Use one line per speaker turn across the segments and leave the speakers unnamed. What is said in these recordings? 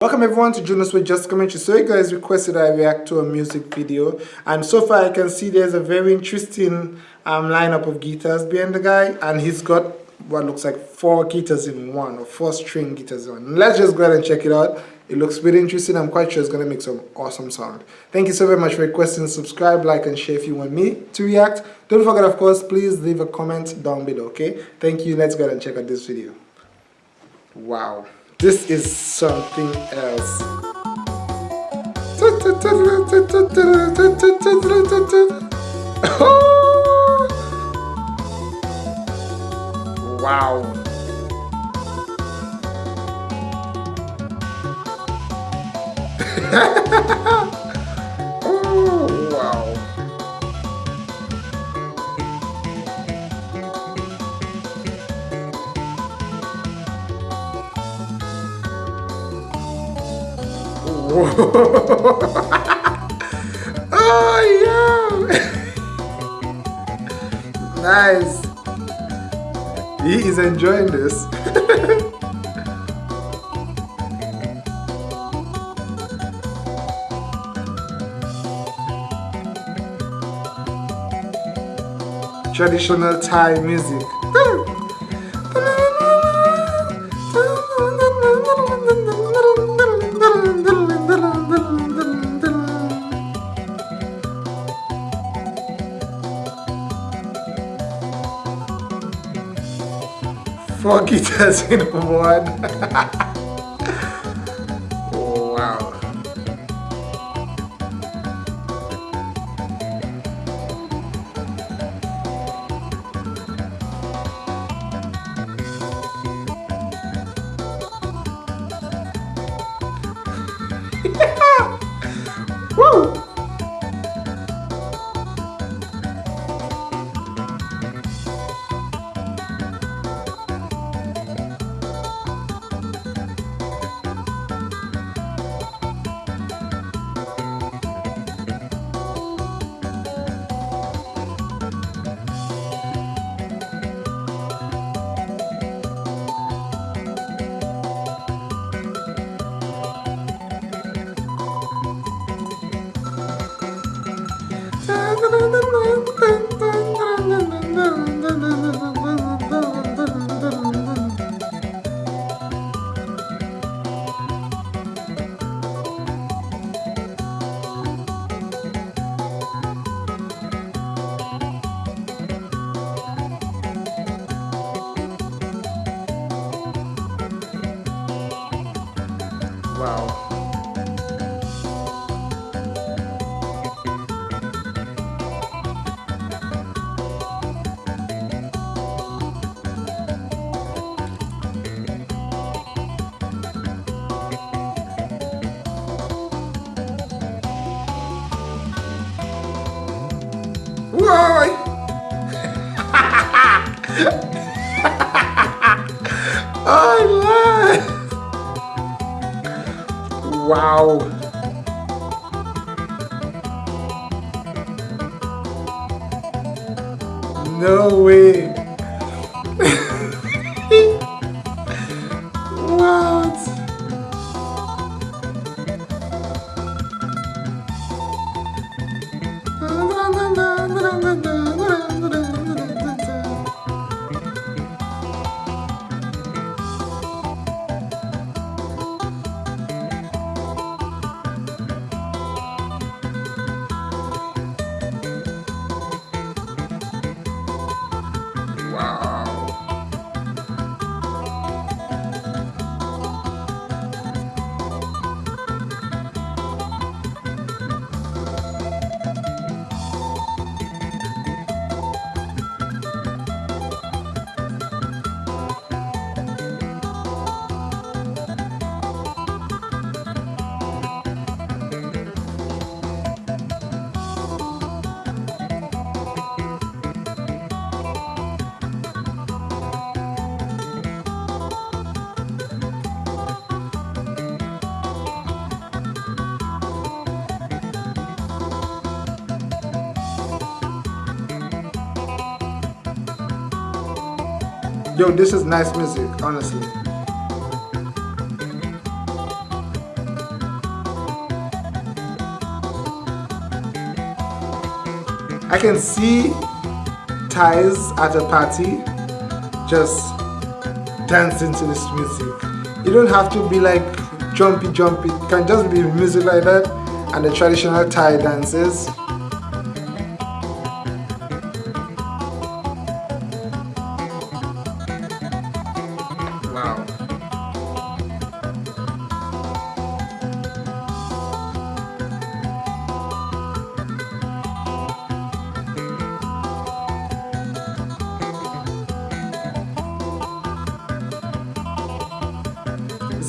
Welcome everyone to Jonas with Just Commentary. So you guys requested I react to a music video and so far I can see there's a very interesting um, lineup of guitars behind the guy and he's got what looks like four guitars in one or four string guitars in one. Let's just go ahead and check it out. It looks very interesting. I'm quite sure it's going to make some awesome sound. Thank you so very much for requesting. Subscribe, like and share if you want me to react. Don't forget of course please leave a comment down below okay. Thank you. Let's go ahead and check out this video. Wow. This is something else. wow. oh yeah! nice. He is enjoying this. Traditional Thai music. Guitars in one. wow. Woo! Wow. Wow. No way. Yo, this is nice music, honestly. I can see Thais at a party just dancing to this music. You don't have to be like jumpy jumpy, it can just be music like that and the traditional Thai dances.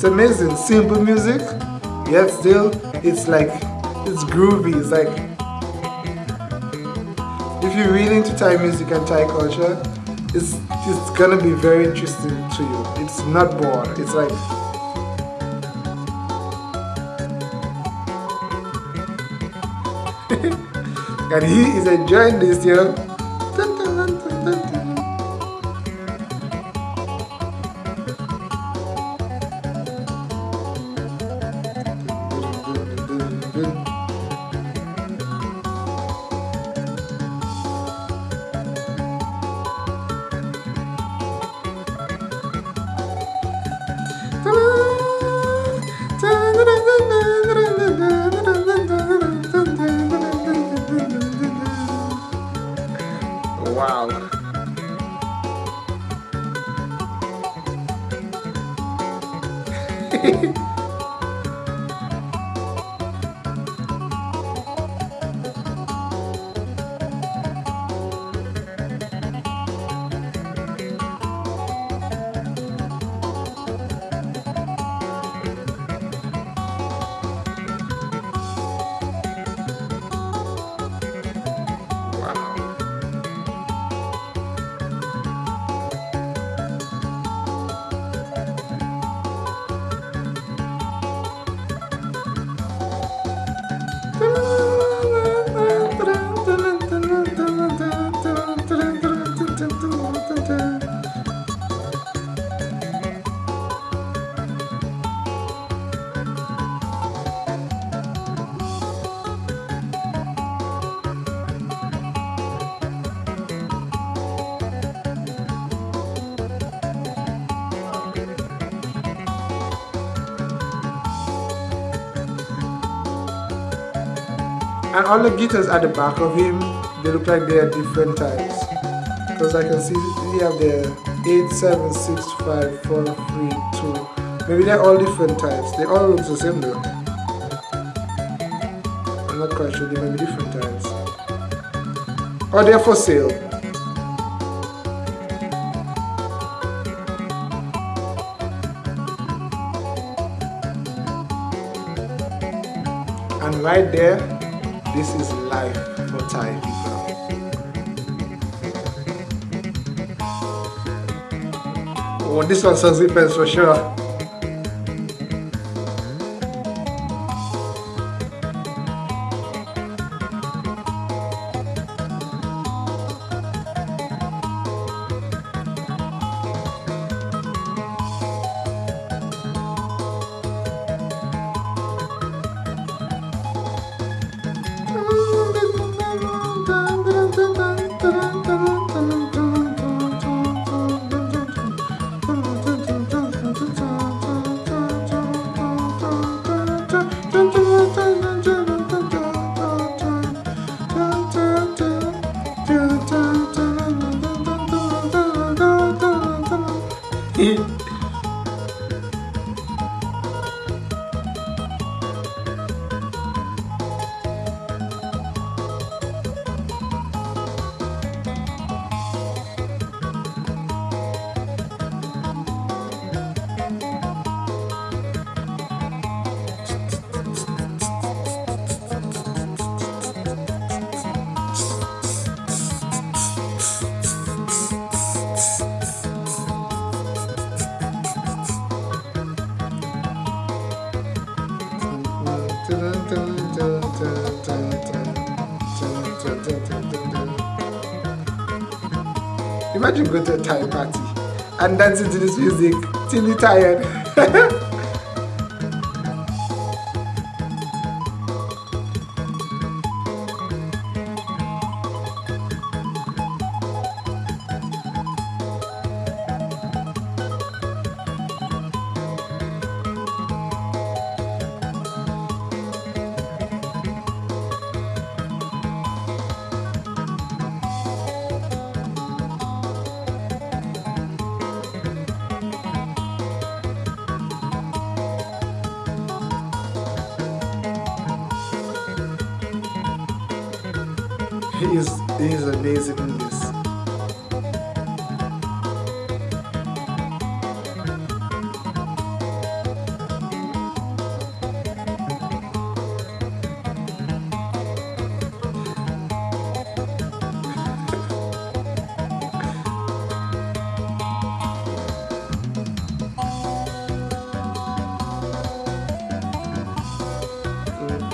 It's amazing, simple music, yet still it's like, it's groovy, it's like, if you're really into Thai music and Thai culture, it's, it's gonna be very interesting to you. It's not bored, it's like, and he is enjoying this, you know. 嘿嘿。And all the guitars at the back of him, they look like they are different types. Because I can see we have the 8, 7, 6, 5, 4, 3, 2. Maybe they're all different types. They all look the same though. I'm not quite sure, they may be different types. Or they're for sale. And right there, this is life for Thai people. Oh, this one sounds depends for sure. て。Imagine going to a Thai party and dancing to this music till you're tired. he is, is amazing in this.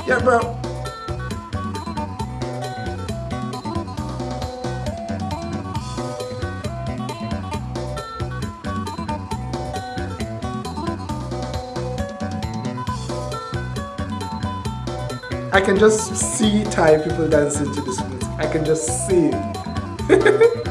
Yeah, bro. I can just see Thai people dancing to this music. I can just see.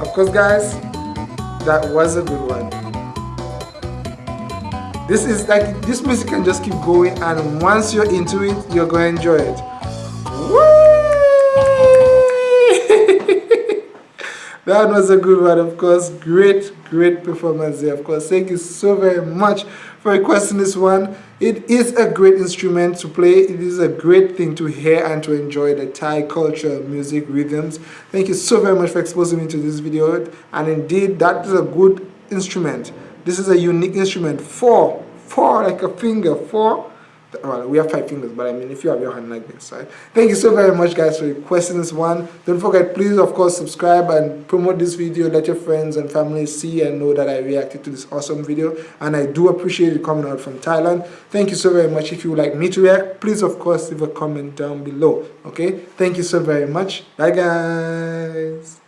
Of course guys, that was a good one. This is like, this music can just keep going and once you're into it, you're going to enjoy it. that was a good one, of course. Great, great performance there, of course. Thank you so very much for requesting this one. It is a great instrument to play. It is a great thing to hear and to enjoy the Thai culture, music, rhythms. Thank you so very much for exposing me to this video. And indeed, that is a good instrument. This is a unique instrument. Four, four like a finger, four. Well we have five fingers but i mean if you have your hand like this right? Thank you so very much guys for requesting this one. Don't forget please of course subscribe and promote this video. Let your friends and family see and know that i reacted to this awesome video. And i do appreciate it coming out from thailand. Thank you so very much. If you would like me to react please of course leave a comment down below okay? Thank you so very much. Bye guys